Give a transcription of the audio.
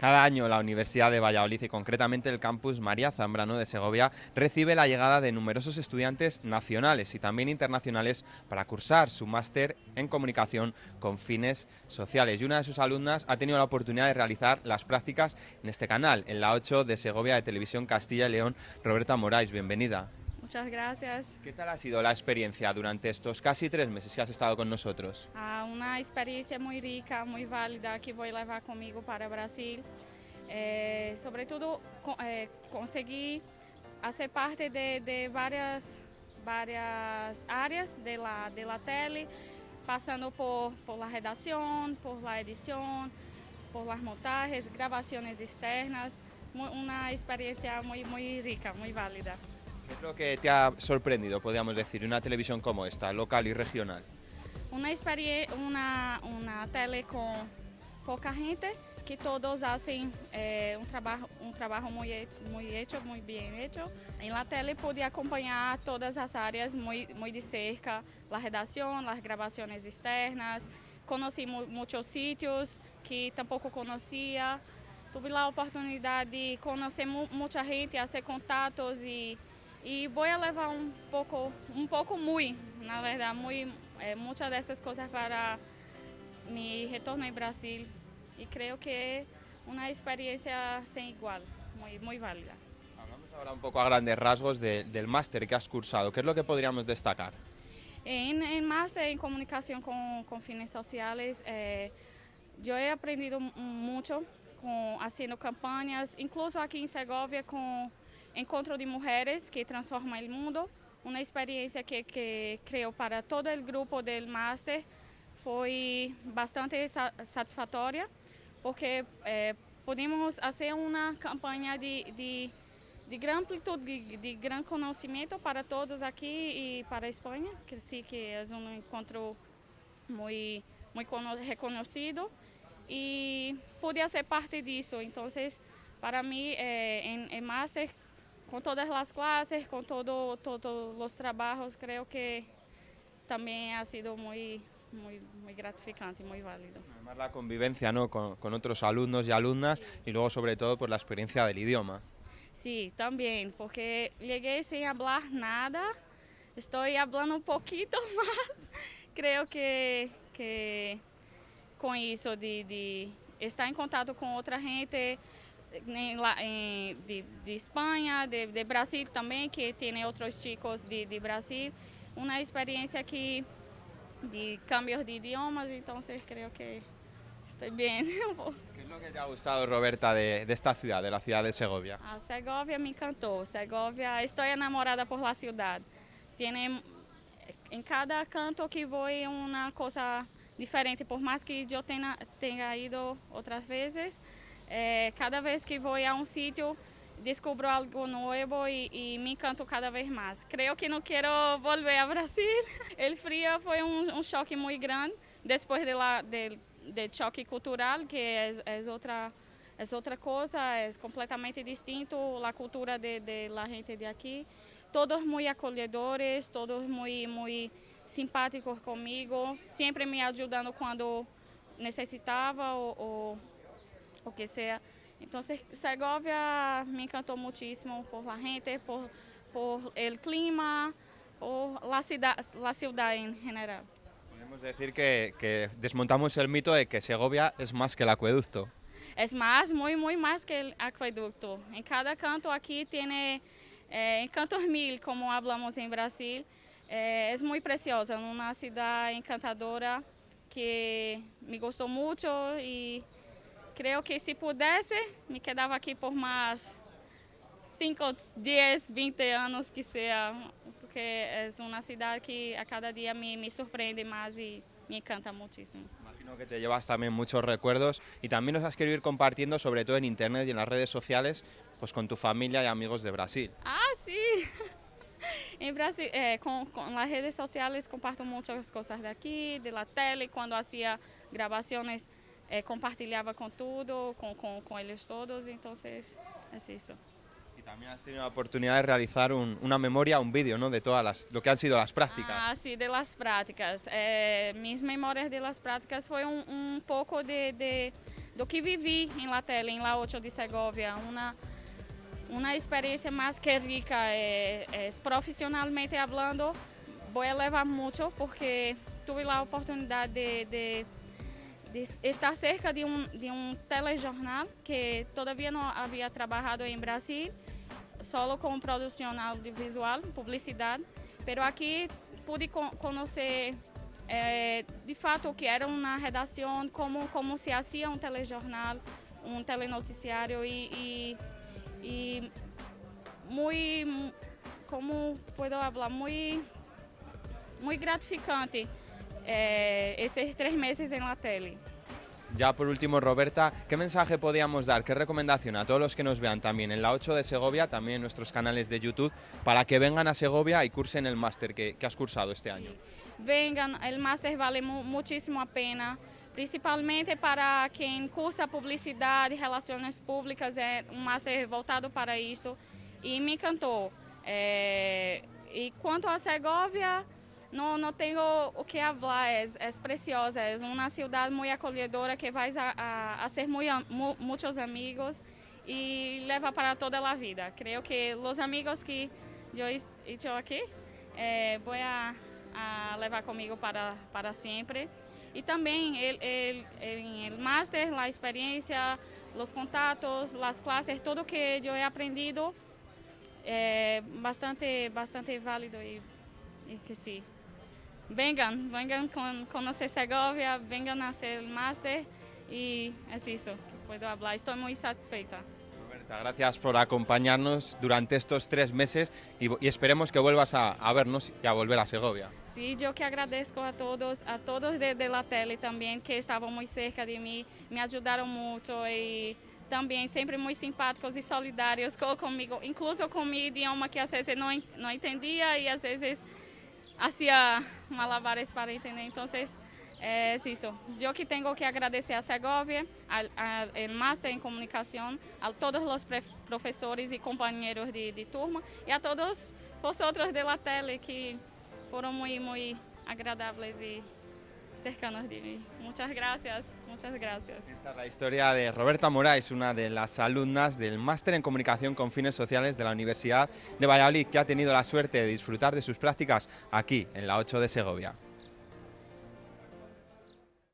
Cada año la Universidad de Valladolid y concretamente el campus María Zambrano de Segovia recibe la llegada de numerosos estudiantes nacionales y también internacionales para cursar su máster en comunicación con fines sociales. Y una de sus alumnas ha tenido la oportunidad de realizar las prácticas en este canal, en la 8 de Segovia de Televisión Castilla y León. Roberta Moraes, bienvenida. Muchas gracias. ¿Qué tal ha sido la experiencia durante estos casi tres meses que has estado con nosotros? Ah, una experiencia muy rica, muy válida que voy a llevar conmigo para Brasil. Eh, sobre todo eh, conseguí hacer parte de, de varias, varias áreas de la, de la tele, pasando por, por la redacción, por la edición, por las montajes, grabaciones externas. Una experiencia muy, muy rica, muy válida. ¿Qué es lo que te ha sorprendido, podríamos decir, una televisión como esta, local y regional? Una una, una tele con poca gente, que todos hacen eh, un trabajo, un trabajo muy, he- muy hecho, muy bien hecho. En la tele pude acompañar todas las áreas muy, muy de cerca, la redacción, las grabaciones externas, conocí mu- muchos sitios que tampoco conocía. Tuve la oportunidad de conocer mu- mucha gente, hacer contatos y, y voy a llevar un poco, un poco muy, na verdad, muy, eh, muchas de esas cosas para mi retorno en Brasil y creo que una experiencia sin igual, muy, muy válida. Hablamos ahora un poco a grandes rasgos de- del máster que has cursado. ¿Qué es lo que podríamos destacar? En, en máster en comunicación con, con fines sociales, eh, yo he aprendido mucho con, haciendo campañas, incluso aquí en Segovia con Encontro de Mulheres que Transforma o Mundo, uma experiência que, que criou para todo o grupo do Master, foi bastante satisfatória, porque eh, podemos fazer uma campanha de, de, de grande amplitude, de, de, grande conhecimento para todos aqui e para a Espanha, que sim, que é um encontro muito, muito reconhecido, e pude ser parte disso. Então, para mim, eh, em, em Master, con todas las clases, con todo, todos los trabajos, creo que también ha sido muy, muy, muy gratificante y muy válido. Además la convivencia ¿no? con, con otros alumnos y alumnas y luego sobre todo por la experiencia del idioma. Sí, también, porque llegué sin hablar nada, estoy hablando un poquito más. Creo que, que con eso de, de estar en contacto con otra gente de, de España, de, de Brasil también, que tiene otros chicos de, de Brasil, una experiencia que de cambios de idiomas, entonces creo que estoy bien. ¿Qué es lo que te ha gustado, Roberta, de, de esta ciudad, de la ciudad de Segovia? A Segovia me encantou. Segovia, estou enamorada por la ciudad. Tiene em cada canto que vou é uma coisa diferente. Por mais que eu tenha, tenha ido outras vezes, eh, cada vez que vou a um sítio descubro algo novo e, e me encanto cada vez mais. Creio que não quero volver a Brasil. O frio foi um, um choque muito grande depois de la, del, del choque cultural, que é, é outra é outra coisa, é completamente distinto a cultura de, de gente de aqui. Todos muito acolhedores, todos muito muito simpáticos comigo, sempre me ajudando quando necessitava ou, ou o que seja. Então, Segovia me encantou muitíssimo por la gente, por por el clima, por la ciudad, la ciudad en general. Podemos decir que, que desmontamos el mito de que Segovia es más que el acueducto. Es más, muy, muy más que el acueducto. En cada canto aquí tiene eh, encantos mil, como hablamos en Brasil. Eh, es muy preciosa, una ciudad encantadora que me gustó mucho y creo que si pudiese me quedaba aquí por más 5, 10, 20 años que sea, porque es una ciudad que a cada día me, me sorprende más y me encanta muchísimo. Imagino que te llevas también muchos recuerdos y también nos has querido ir compartiendo, sobre todo en internet y en las redes sociales, pues con tu familia y amigos de Brasil. Ah, sí. En Brasil, eh, con, con las redes sociales comparto muchas cosas de aquí, de la tele, cuando hacía grabaciones eh, compartilhava con todo, con, con, con ellos todos, entonces es eso. Y también has tenido la oportunidad de realizar un- una memoria, un vídeo, ¿no? De todas las, lo que han sido las prácticas. Ah, sí, de las prácticas. Eh, mis memorias de las prácticas fue un, un poco de, de, do que vivi em La Tele, em La 8 de Segovia. Uma, experiência mais que rica, é, é, profissionalmente falando, vou levar muito, porque tive a oportunidade de, de, de, estar cerca de um, de um telejornal que todavia não havia trabalhado em Brasil, solo com produção audiovisual, publicidade, mas aqui pude conhecer é, de fato o que era uma redação, como, como se fazia um telejornal, um telenoticiário e, e, e muito, como posso falar, muito, muito gratificante eh, esses três meses em la tele. Ya por último, Roberta, ¿qué mensaje podríamos dar, qué recomendación a todos los que nos vean también en la 8 de Segovia, también en nuestros canales de YouTube, para que vengan a Segovia y cursen el máster que, que, has cursado este año? Vengan, el máster vale mu muchísimo a pena, principalmente para quien cursa publicidad y relaciones públicas, es un máster voltado para isso y me encantó. Eh, y cuanto a Segovia, não, não tenho o que falar, é, é preciosa, é uma cidade muito acolhedora que vai a, a, a ser muito, muitos amigos e leva para toda a vida. Creio que os amigos que eu estou aqui eh, vou a, a, levar comigo para, para sempre. E também o master, a experiência, os contatos, as classes, tudo que eu he aprendido é bastante, bastante válido e, e que sim. Vengan, vengan con conocer Segovia, vengan a hacer el máster y es eso que puedo hablar. Estoy muy satisfeita. Roberta, gracias por acompañarnos durante estos tres meses y, y esperemos que vuelvas a, a, vernos y a volver a Segovia. Sí, yo que agradezco a todos, a todos de, de la tele también que estaban muy cerca de mí, me ayudaron mucho y também sempre muito simpáticos e solidários comigo, incluso com meu idioma que às vezes não, não entendia e às vezes hacía malabares para entender. Entonces, es eso. Yo que tengo que agradecer a Segovia, al, al máster en comunicación, a todos los profesores y compañeros de, de, turma y a todos vosotros de la tele que fueron muy, muy agradables y Muchas gracias, muchas gracias. Esta es la historia de Roberta Moraes, una de las alumnas del Máster en Comunicación con Fines Sociales de la Universidad de Valladolid, que ha tenido la suerte de disfrutar de sus prácticas aquí, en la 8 de Segovia.